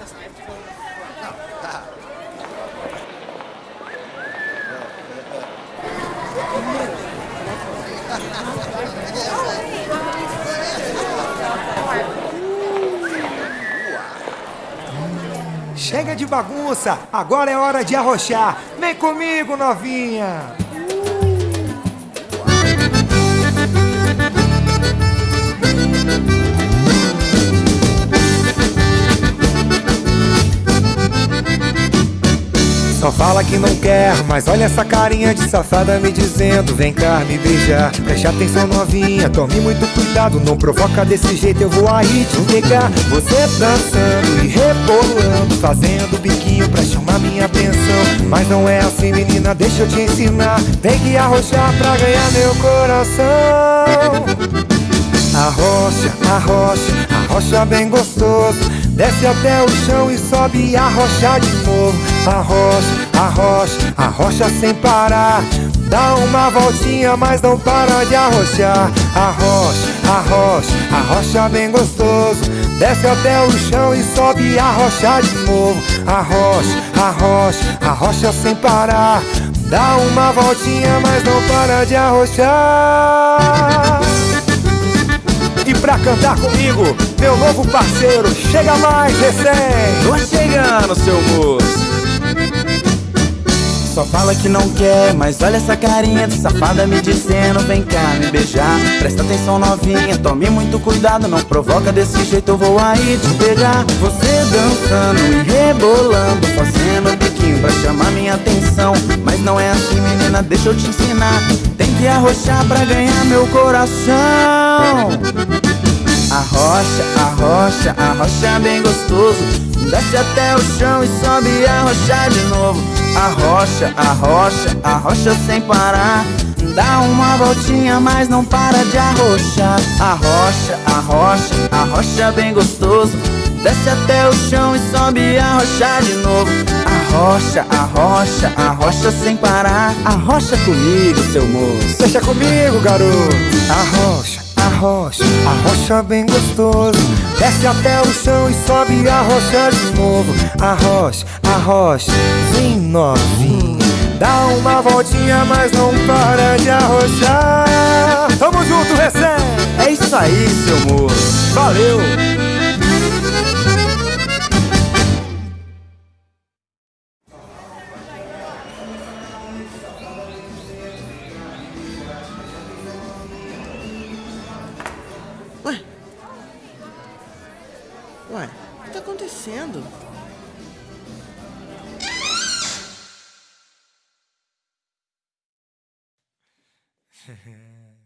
essas lives. Não, tá. Chega de bagunça, agora é hora de arrochar. Vem comigo, novinha! Só fala que não quer, mas olha essa carinha de safada me dizendo Vem cá me beijar, preste atenção novinha Tome muito cuidado, não provoca desse jeito Eu vou aí te pegar. Você dançando e rebolando Fazendo biquinho pra chamar minha atenção. Mas não é assim menina, deixa eu te ensinar. Tem que arrochar pra ganhar meu coração. Arrocha, arrocha, arrocha bem gostoso. Desce até o chão e sobe e arrocha de novo Arrocha, arrocha, arrocha sem parar. Dá uma voltinha, mas não para de arrochar. Arrocha, arrocha, arrocha bem gostoso. Desce até o chão e sobe e arrocha de novo. Arrocha, arrocha, arrocha sem parar. Dá uma voltinha, mas não para de arrochar. E pra cantar comigo, meu novo parceiro, chega mais recém. Tô chegando, seu moço fala que não quer, mas olha essa carinha de safada me dizendo Vem cá me beijar, presta atenção novinha Tome muito cuidado, não provoca desse jeito Eu vou aí te pegar. Você dançando e rebolando Fazendo biquinho pra chamar minha atenção Mas não é assim menina, deixa eu te ensinar Tem que arrochar pra ganhar meu coração. Arrocha, arrocha, arrocha bem gostoso Desce até o chão e sobe e arrocha de novo Arrocha, arrocha, arrocha sem parar. Dá uma voltinha, mas não para de arrochar. Arrocha, arrocha, arrocha bem gostoso. Desce até o chão e sobe e arrocha de novo. Arrocha, arrocha, arrocha sem parar. Arrocha comigo, seu moço. Deixa comigo, garoto. Arrocha arrocha, arrocha bem gostoso Desce até o chão e sobe e arrocha de novo Arrocha, arrocha, vem novinho Dá uma voltinha, mas não para de arrochar Tamo junto, recém! É isso aí, seu moço Valeu! Ué? Ué, o que está acontecendo?